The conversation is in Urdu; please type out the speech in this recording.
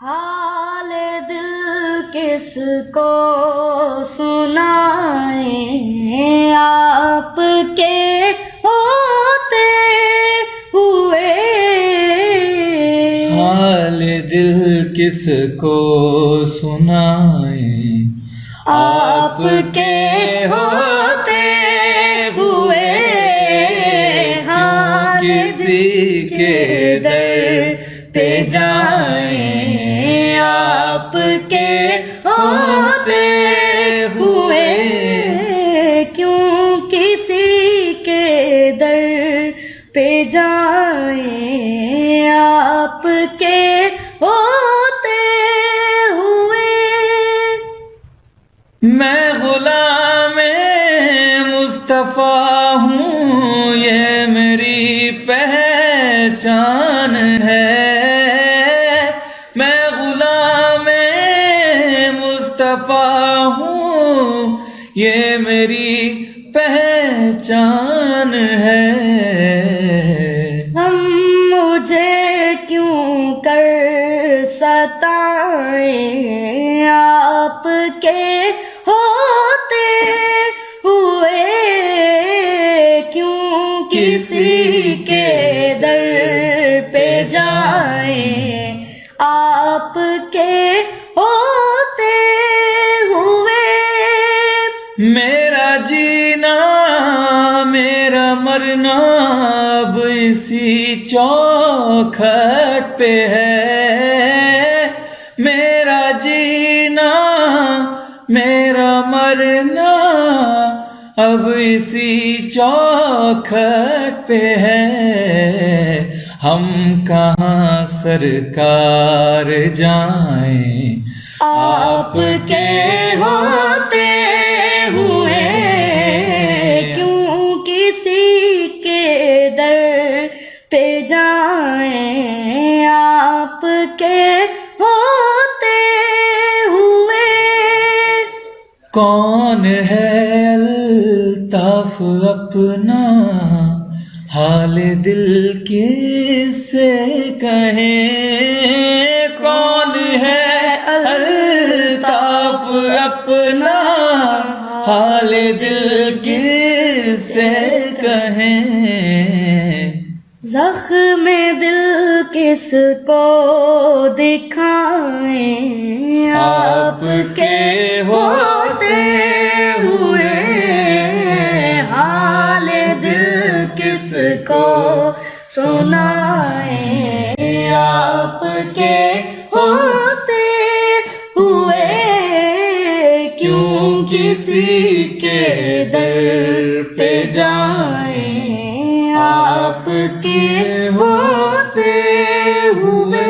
حال دل کس کو سنائیں آپ کے ہوتے ہوئے حال دل کس کو سنائیں آپ کے ہوتے ہوئے ہاں کسی کے جائیں آپ کے ہوتے ہوئے۔ کیوں کسی کے در پہ جائیں آپ کے ہوتے ہوئے؟ میں غلام مصطفیٰ ہوں، یہ میری پہچان۔ غلام مصطفیٰ ہوں یہ میری پہچان ہے۔ ہم مجھے کیوں کر ستائیں؟ آپ کے ہوتے ہوئے کیوں کسی کے در پہ جائیں؟ آپ کے ہوتے ہوئے میرا جینا میرا مرنا اب اسی چوکھٹ پہ ہے میرا جینا میرا مرنا اب اسی چوکھٹ پہ ہے ہم کہاں سرکار جائیں؟ آپ کے ہوتے ہوئے کیوں کسی کے در پہ جائیں؟ آپ کے ہوتے ہوئے کون ہے الطاف اپنا؟ حال دل کس سے کہیں؟ کون ہے الطاف اپنا؟ حال دل کس سے کہیں؟ زخم دل کس کو دکھائیں؟ آپ کے کس کو سنائیں آپ کے ہوتے ہوئے کیوں کسی کے در پہ جائیں آپ کے ہوتے ہوئے؟